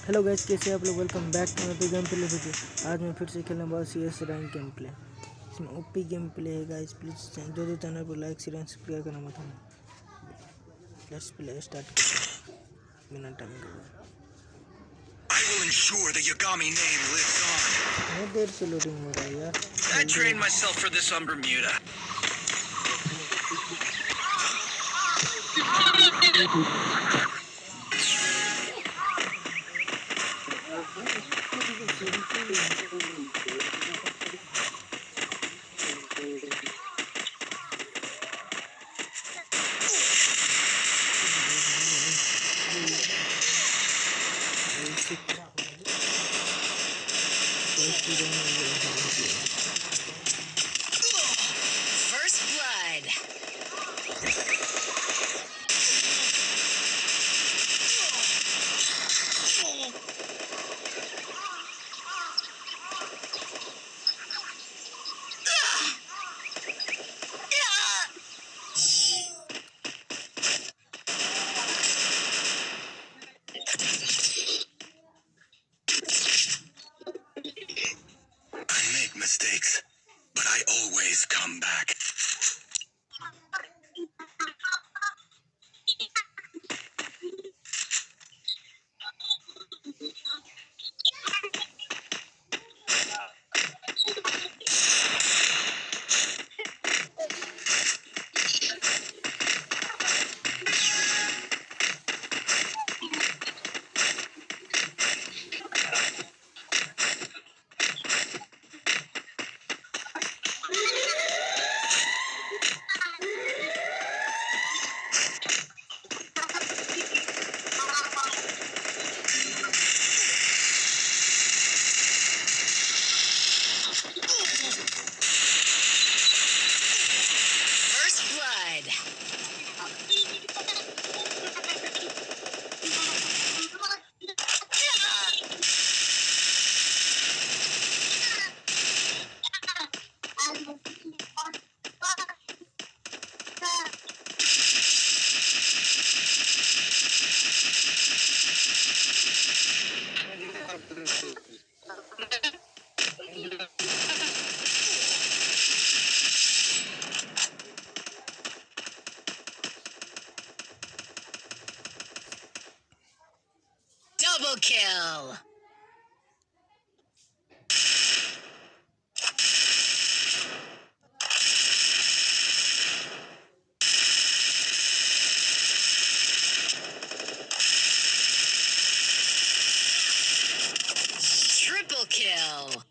Hello guys कैसे आप लोग? वेलकम बैक टू मेरे गेम प्ले वीडियो आज मैं फिर से खेलने वाला C S rank game play इसमें ओपी गेम प्ले है गाइस प्लीज़ जो जो चैनल पर लाइक शेयर सब्सक्राइब करना मत भूलना. लेट्स प्ले स्टार्ट बिना टाइम के I will ensure the Yagami name lives on. बहुत देर से लोडिंग हो रहा है यार. I trained myself for this on Bermuda. ติด的ากไว้ Double kill. Triple kill.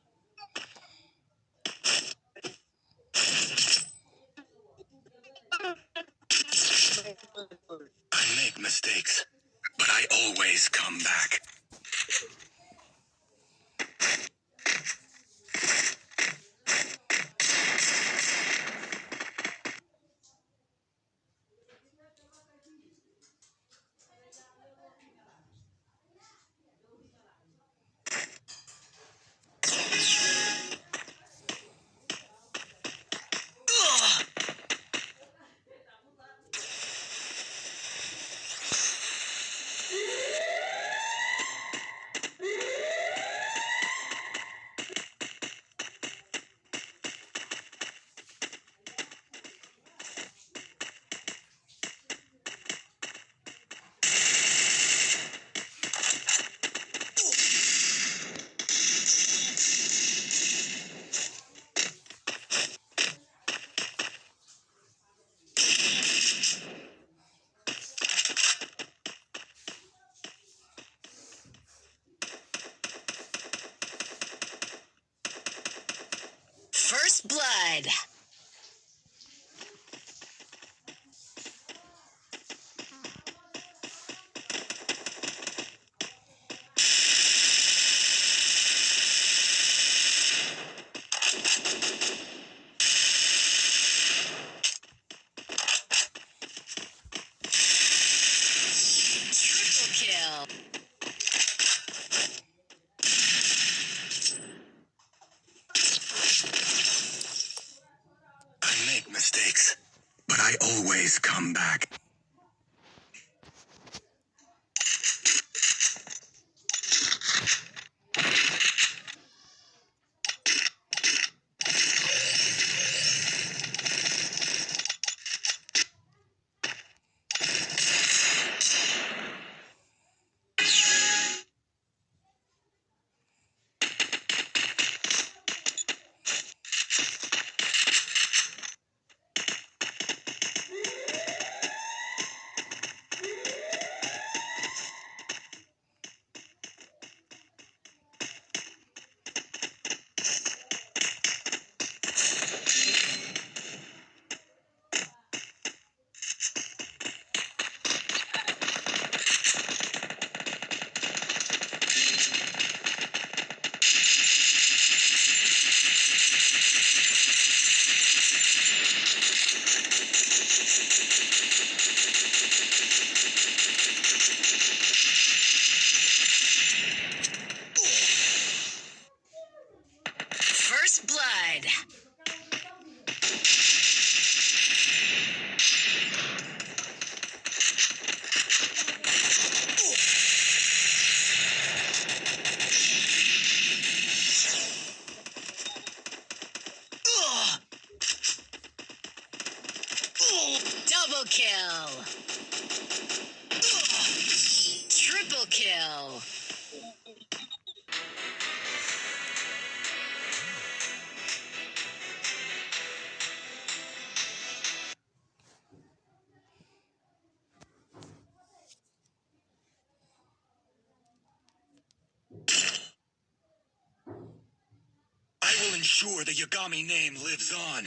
Ensure the Yagami name lives on.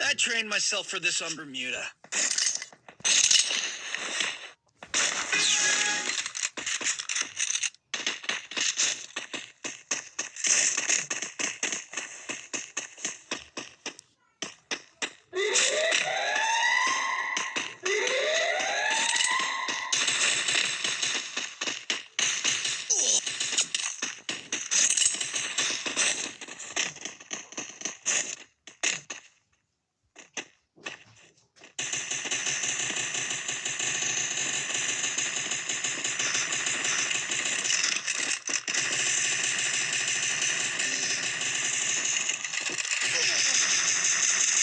I trained myself for this on Bermuda.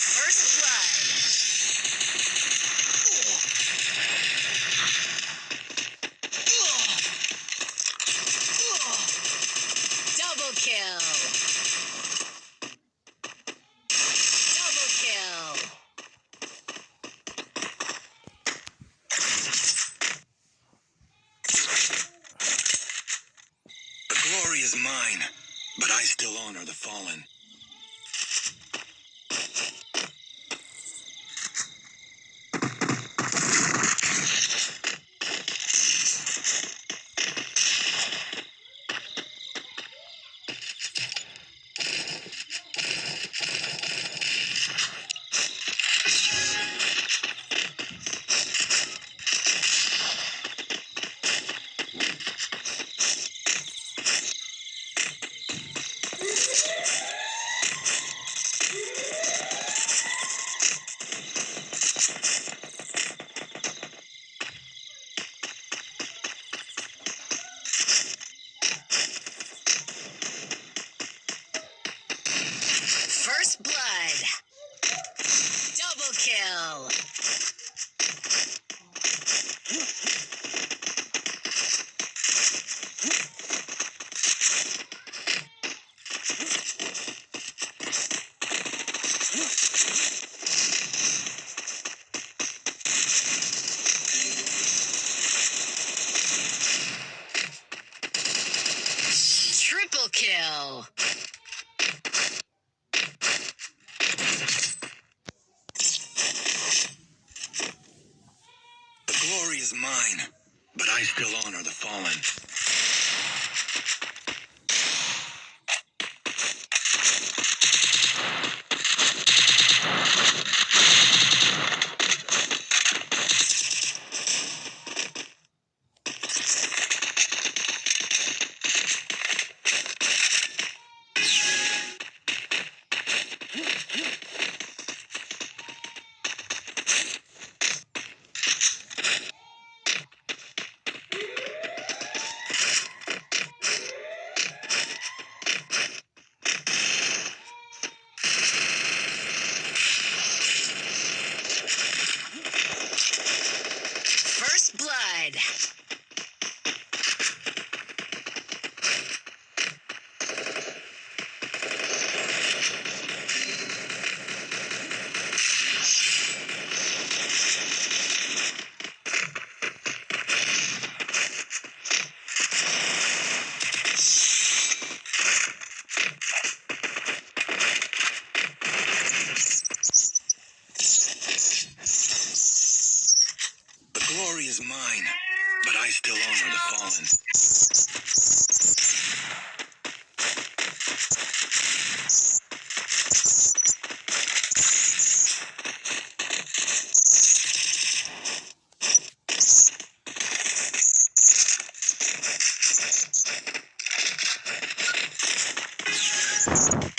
First blood. Double kill. Double kill. The glory is mine, but I still honor the fallen. glory is mine, but I still honor the fallen. you